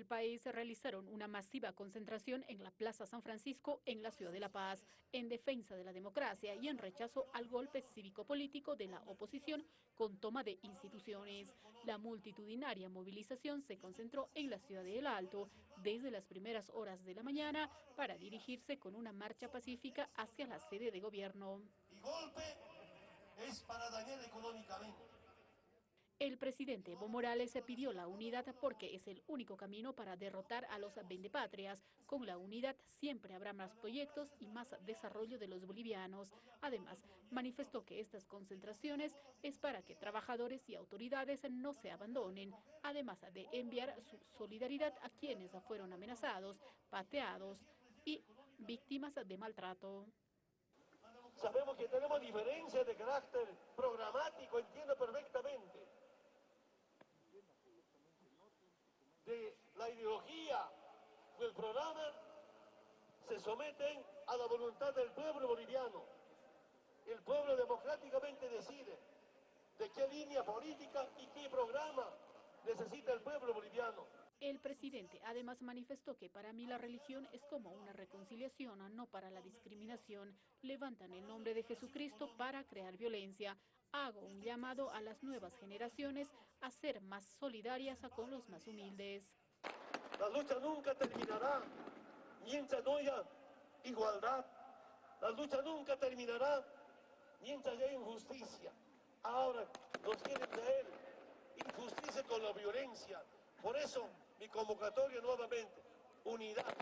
el país realizaron una masiva concentración en la Plaza San Francisco en la ciudad de La Paz, en defensa de la democracia y en rechazo al golpe cívico-político de la oposición con toma de instituciones. La multitudinaria movilización se concentró en la ciudad de El Alto desde las primeras horas de la mañana para dirigirse con una marcha pacífica hacia la sede de gobierno. Y golpe es para dañar económicamente el presidente Evo Morales pidió la unidad porque es el único camino para derrotar a los vendepatrias. Con la unidad siempre habrá más proyectos y más desarrollo de los bolivianos. Además, manifestó que estas concentraciones es para que trabajadores y autoridades no se abandonen, además de enviar su solidaridad a quienes fueron amenazados, pateados y víctimas de maltrato. Sabemos que tenemos diferencias de carácter programático, entiendo perfectamente la ideología del programa se someten a la voluntad del pueblo boliviano. El pueblo democráticamente decide de qué línea política y qué programa necesita el pueblo boliviano. El presidente además manifestó que para mí la religión es como una reconciliación, no para la discriminación. Levantan el nombre de Jesucristo para crear violencia. Hago un llamado a las nuevas generaciones a ser más solidarias con los más humildes. La lucha nunca terminará mientras no haya igualdad. La lucha nunca terminará mientras haya injusticia. Ahora nos quieren traer injusticia con la violencia. Por eso mi convocatoria nuevamente, unidad,